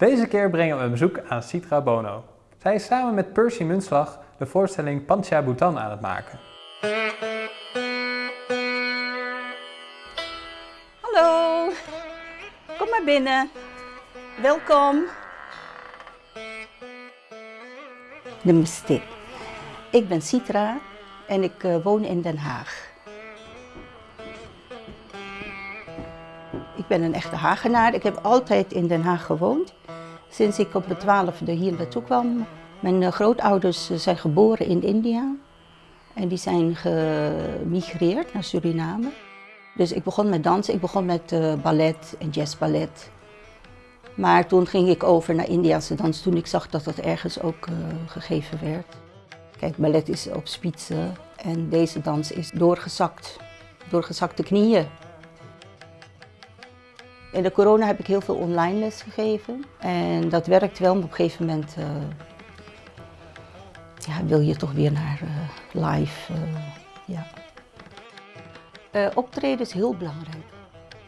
Deze keer brengen we een bezoek aan Citra Bono. Zij is samen met Percy Munslag de voorstelling Pancha Bhutan aan het maken. Hallo, kom maar binnen. Welkom. Namaste. Ik ben Citra en ik uh, woon in Den Haag. Ik ben een echte Hagenaar. Ik heb altijd in Den Haag gewoond. Sinds ik op de twaalfde hier naartoe kwam. Mijn uh, grootouders zijn geboren in India. En die zijn gemigreerd naar Suriname. Dus ik begon met dansen. Ik begon met uh, ballet en jazzballet. Maar toen ging ik over naar Indiase dans toen ik zag dat dat ergens ook gegeven werd. Kijk, ballet is op spitsen en deze dans is doorgezakt. Doorgezakte knieën. In de corona heb ik heel veel online les gegeven. En dat werkt wel, maar op een gegeven moment uh, ja, wil je toch weer naar uh, live. Uh, ja. optreden is heel belangrijk.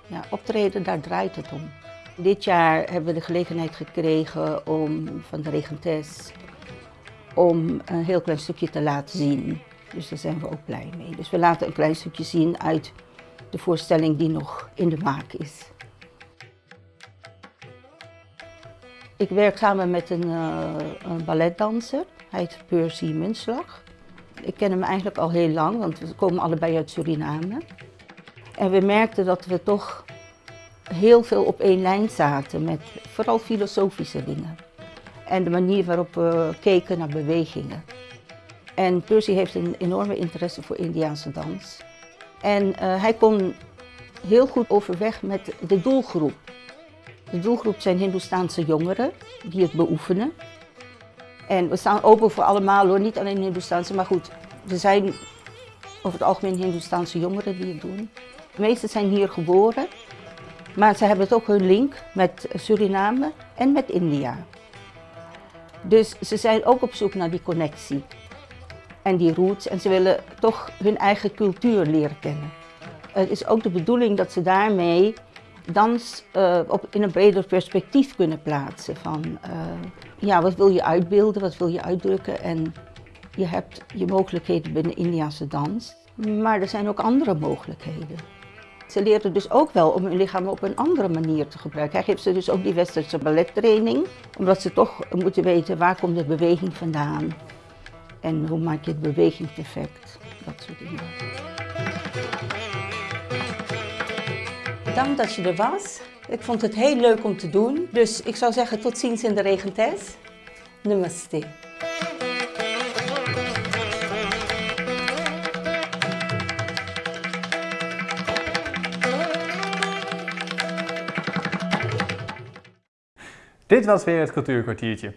Ja, optreden, daar draait het om. Dit jaar hebben we de gelegenheid gekregen om van de regentes om een heel klein stukje te laten zien. Dus daar zijn we ook blij mee. Dus we laten een klein stukje zien uit de voorstelling die nog in de maak is. Ik werk samen met een, uh, een balletdanser. Hij heet Percy Munslag. Ik ken hem eigenlijk al heel lang, want we komen allebei uit Suriname. En we merkten dat we toch heel veel op één lijn zaten met vooral filosofische dingen. En de manier waarop we keken naar bewegingen. En Percy heeft een enorme interesse voor Indiaanse dans. En uh, hij kon heel goed overweg met de doelgroep. De doelgroep zijn Hindoestaanse jongeren die het beoefenen. En we staan open voor allemaal hoor, niet alleen Hindoestaanse, maar goed, er zijn over het algemeen Hindoestaanse jongeren die het doen. De meeste zijn hier geboren, maar ze hebben ook hun link met Suriname en met India. Dus ze zijn ook op zoek naar die connectie en die roots en ze willen toch hun eigen cultuur leren kennen. Het is ook de bedoeling dat ze daarmee dans uh, op, in een breder perspectief kunnen plaatsen. Van uh, ja, wat wil je uitbeelden, wat wil je uitdrukken en je hebt je mogelijkheden binnen Indiase dans. Maar er zijn ook andere mogelijkheden. Ze leren dus ook wel om hun lichaam op een andere manier te gebruiken. Hij geeft ze dus ook die westerse ballettraining, omdat ze toch moeten weten waar komt de beweging vandaan en hoe maak je de beweging perfect. Dat soort dingen. Dank dat je er was. Ik vond het heel leuk om te doen. Dus ik zou zeggen tot ziens in de regentes. Namaste. Dit was weer het Cultuurkwartiertje.